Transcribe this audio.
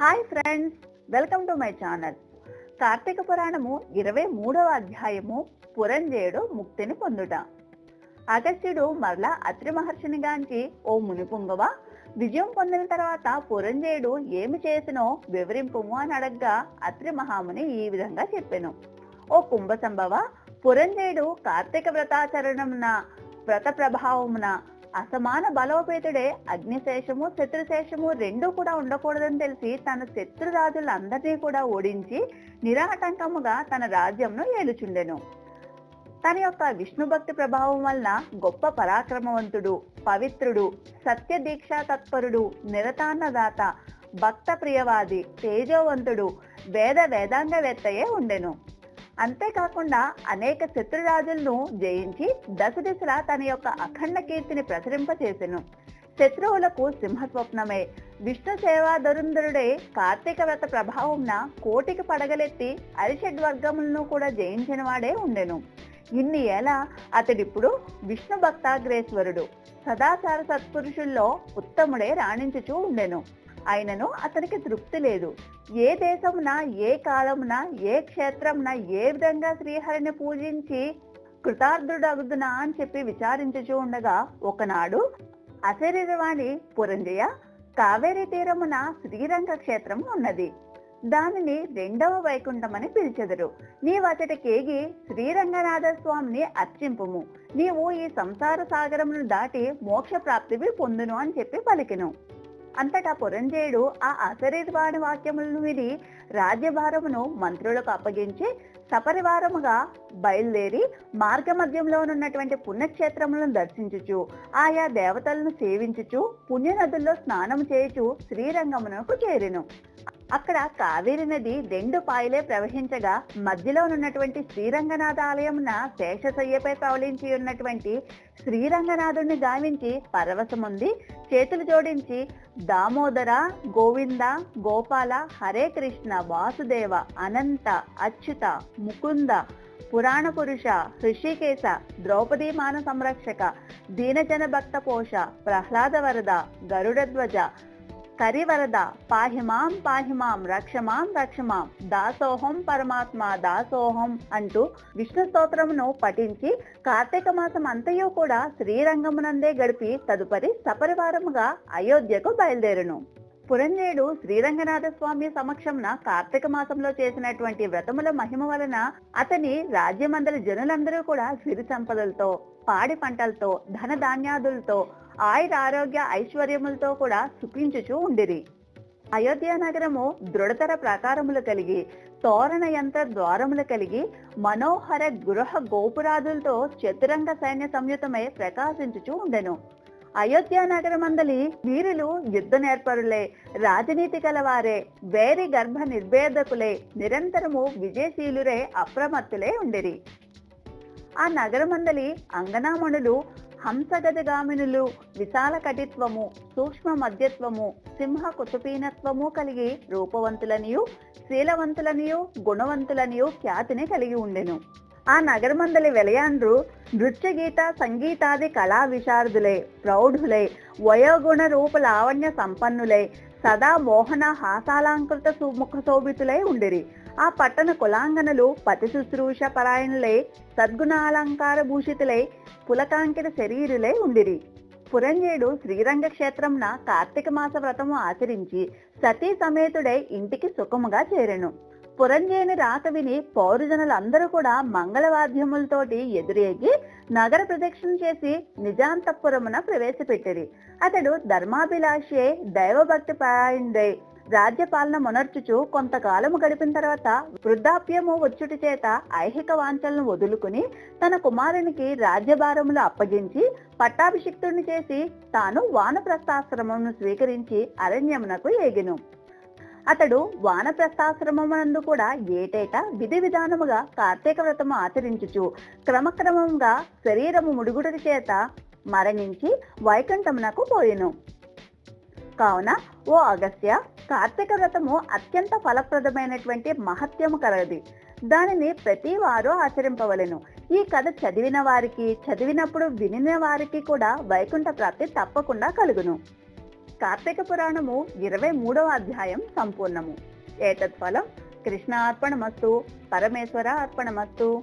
Hi friends welcome to my channel. Karthika పురాణము ఇరవై మూడవ అధ్యాయము పురంజేయుడు ముక్తిని పొందుట. అగస్త్యుడు మరలా అత్రి మహర్షిని గాంచి ఓ మునిపుంగవ విజయం పొందిన తర్వాత పురంజేయుడు ఏమి చేసినో వివరింపుము అని అడగ్గా అత్రి మహాముని ఈ విధంగా చెప్పాను. ఓ కుంభ సంభవ పురంజేయుడు కార్తీక వ్రతాచరణమున వ్రత ప్రభావమున అసమాన బలోపేతుడే అగ్నిశేషము శత్రుశేషము రెండూ కూడా ఉండకూడదని తెలిసి తన శత్రురాజులందరినీ కూడా ఓడించి నిరాటంకముగా తన రాజ్యంను ఏలుచుండెను. తన యొక్క విష్ణు భక్తి ప్రభావం వలన గొప్ప పరాక్రమవంతుడు పవిత్రుడు సత్య దీక్షా తత్పరుడు నిరతాన్నదాత భక్త ప్రియవాది తేజోవంతుడు వేద వేదాంగవేత్తయే ఉండెను. అంతేకాకుండా అనేక శత్రురాజులను జయించి దశ దిశలా తన యొక్క అఖండ కీర్తిని ప్రసరింపచేసెను శత్రువులకు సింహస్వప్నమే. విష్ణు సేవాధరుంధరుడే కార్తీక వ్రత ప్రభావంన కోటికి పడగలెత్తి అరిషడ్ వర్గములను కూడా జయించిన వాడే ఉండెను. ఇన్ని ఏలా అతడిప్పుడు విష్ణు భక్తాగ్రేశ్వరుడు. సదాచార సత్పురుషుల్లో ఉత్తముడే రాణించుచూ ఉండెను. అయినను అతనికి తృప్తి లేదు. ఏ దేశమున ఏ కాలమున ఏ క్షేత్రమున ఏ విధంగా శ్రీహరిని పూజించి కృతార్థుడగుదునా అని చెప్పి విచారించుచూ ఉండగా ఒకనాడు అశరీరవాణి పురంజయ కావేరీ తీరమున శ్రీరంగ క్షేత్రం ఉన్నది. దానిని రెండవ వైకుంఠమని పిలిచెదరు. నీవతటికేగి శ్రీరంగనాథ స్వామిని అర్చింపుము. నీవు ఈ సంసార సాగరమును దాటి మోక్ష ప్రాప్తివి పొందును అని చెప్పి పలికిను. అంతటా పురంజేయుడు ఆ అశరీరవాణి వాక్యములను విని రాజ్యభారమును మంత్రులకు అప్పగించి సపరివారముగా బయలుదేరి మార్గ మధ్యంలో ఉన్నటువంటి పుణ్యక్షేత్రములను దర్శించుచు ఆయా దేవతలను సేవించుచు పుణ్యనదుల్లో స్నానం చేయుచు శ్రీరంగమునకు చేరెను. అక్కడ కావేరి నది రెండు పాయలే ప్రవహించగా మధ్యలో ఉన్నటువంటి శ్రీరంగనాథ ఆలయమున శేషశయ్యపై తవలించి ఉన్నటువంటి శ్రీరంగనాథుడిని గావించి పరవశముంది. చేతులు జోడించి దామోదర గోవింద గోపాల హరే కృష్ణ వాసుదేవ అనంత అచ్యుత ముకుంద పురాణ పురుష హృషికేశ ద్రౌపదీ మాన సంరక్షక దీనజన భక్త పోష ప్రహ్లాద వరద గరుడధ్వజ కరివరద. పాహిమాం పాహిమాం రక్షమాం రక్షమాం. దాసోహం పరమాత్మ దాసోహం అంటూ విష్ణు స్తోత్రమును పఠించి కార్తీక మాసం అంతయు కూడా శ్రీరంగమునందే గడిపి తదుపరి సపరివారముగా అయోధ్యకు బయలుదేరును. పురంజేయుడు శ్రీరంగనాథ స్వామి సమక్షంన కార్తీక మాసంలో చేసినటువంటి వ్రతముల మహిమ వలన అతని రాజ్యమందరి జనులందరూ కూడా సిరి సంపదలతో పాడి పంటలతో ధన ధాన్యాదులతో ఆయుర ఆరోగ్య ఐశ్వర్యములతో కూడా సుఖించుచూ ఉండిరి. అయోధ్య నగరము దృఢతర ప్రాకారములు కలిగి తోరణ యంత్ర ద్వారములు కలిగి మనోహర గృహ గోపురాదులతో చతురంగ సైన్య సంయుతమై ప్రకాశించుచూ ఉండెను. అయోధ్య నగరమందలి వీరులు యుద్ధ నేర్పరులే రాజనీతి కలవారే వేరి గర్భ నిర్భేదకులే నిరంతరము విజయశీలురే అప్రమత్తులే ఉండిరి. ఆ నగరమందలి అంగనామణులు హంసగజగామినులు విశాల కటిత్వము సూక్ష్మ మధ్యత్వము సింహ కుతుపీనత్వము కలిగి రూపవంతులనియు శీలవంతులనియు గుణవంతులనియు ఖ్యాతిని కలిగి ఉండెను. ఆ నగరమందలి వెలయాండ్రు నృత్య గీత సంగీతాది కళా విశారదులై ప్రౌఢులై వయోగుణ రూప లావణ్య సంపన్నులై సదా మోహన హాసాలంకృత సుముఖ శోభితులై ఉండిరి. ఆ పట్టణ కులాంగనలు పతిశుశ్రూష పరాయణులై సద్గుణాలంకార భూషితులై పులకాంకిత శరీరులై ఉండిరి. పురంజేయుడు శ్రీరంగ క్షేత్రంన కార్తీక మాస వ్రతము ఆచరించి సతీ సమేతుడై ఇంటికి సుఖముగా చేరెను. పురంజేయుని రాక విని పౌరజనులందరూ కూడా మంగళవాద్యములతోటి ఎదురేగి నగర ప్రదక్షిణ చేసి నిజాంతపురమున ప్రవేశపెట్టిరి. అతడు ధర్మాభిలాషే దైవభక్తి పరాయణుడై రాజ్యపాలన మొనర్చుచు కొంతకాలము గడిపిన తర్వాత వృద్ధాప్యము వచ్చుటి చేత ఐహిక వాంఛలను వదులుకుని తన కుమారునికి రాజ్యభారములు అప్పగించి పట్టాభిషిక్తుడిని చేసి తాను వానప్రస్థాశ్రమమును స్వీకరించి అరణ్యమునకు ఎగిను అతడు వానప్రస్థాశ్రమమునందు కూడా ఏటేటా విధి విధానముగా కార్తీక వ్రతము ఆచరించుచు క్రమక్రమంగా శరీరము ముడుగుడి చేత మరణించి వైకుంఠమునకు పోయెను. కావున ఓ అగస్త్య కార్తీక వ్రతము అత్యంత ఫలప్రదమైనటువంటి మహత్యము కలది. దానిని ప్రతి వారు ఆచరింపవలను. ఈ కథ చదివిన వారికి చదివినప్పుడు వినిన వారికి కూడా వైకుంఠ ప్రాప్తి తప్పకుండా కలుగును. కార్తీక పురాణము ఇరవై మూడవ అధ్యాయం సంపూర్ణము. ఏతత్ ఫలం కృష్ణ అర్పణమస్తు పరమేశ్వర అర్పణమస్తు